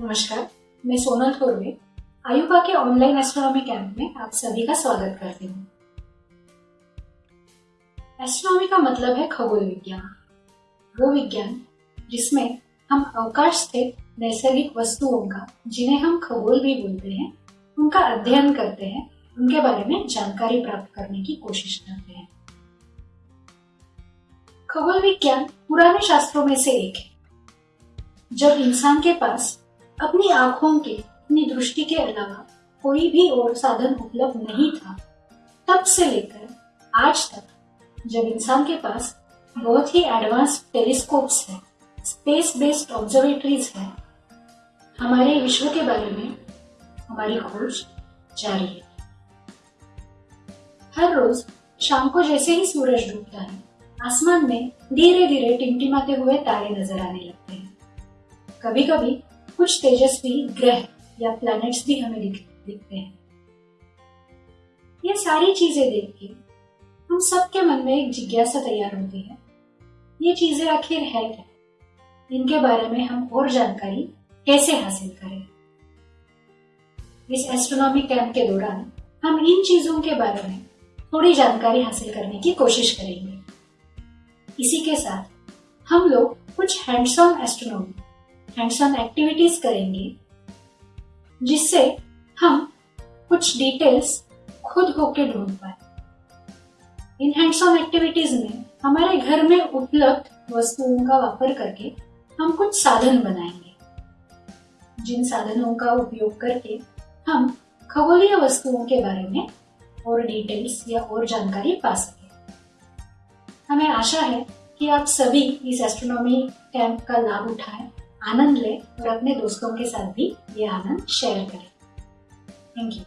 नमस्कार, मैं सोनल थोरवे आयुका के ऑनलाइन एस्ट्रोनॉमी कैंप में आप सभी का स्वागत करती हूँ। एस्ट्रोनॉमी का मतलब है खगोल विज्ञान वो विज्ञान जिसमें हम अवकाश स्थित नैसर्गिक वस्तुओं का, जिन्हें हम खगोल भी बोलते हैं, उनका अध्ययन करते हैं, उनके बारे में जानकारी प्राप्त करने की कोशिश करते हैं। खगोल विज्ञान पुराने शास्त्रों में से एक है। जब इंसान के पास अपनी आँखों के, अपनी दृष्टि के अलावा कोई भी और साधन उपलब्ध नहीं था। तब से लेकर आज तक जब इंसान के पास बहुत ही एडवांस टेलीस्कोप्स है स्पेस बेस्ड ऑब्जर्वेटरीज है, हमारे विश्व के बारे में हमारी खोज जारी है। हर रोज शाम को जैसे ही सूरज डूबता है, आसमान में धीरे धीरे टिमटिमाते हुए तारे नज़र आने लगते हैं। कभी कभी कुछ तेजस्वी ग्रह या प्लैनेट्स भी हमें दिख, दिखते हैं। ये सारी चीज़ें देख के हम सबके मन में एक जिज्ञासा तैयार होती है। ये चीज़ें आखिर है क्या? इनके बारे में हम और जानकारी कैसे हासिल करें? इस एस्ट्रोनॉमी कैंप के दौरान हम इन चीज़ों के बारे में थोड़ी जानकारी हासिल करने की कोशिश करेंगे। इसी के साथ हम लोग कुछ hands on astronomy on activities करेंगे, जिससे हम कुछ डिटेल्स खुद होके ढूंढ पाए। इन हैंड्स ऑन एक्टिविटीज़ में हमारे घर में उपलब्ध वस्तुओं का वापर करके हम कुछ साधन बनाएँगे। जिन साधनों का उपयोग करके हम खगोलीय वस्तुओं के बारे में और डिटेल्स या और जानकारी पा सके। हमें आशा है कि आप सभी इस एस्ट्रोनॉमी कैंप का लाभ उठाएँ। आनंद लें और अपने दोस्तों के साथ भी ये आनंद शेयर करें। Thank you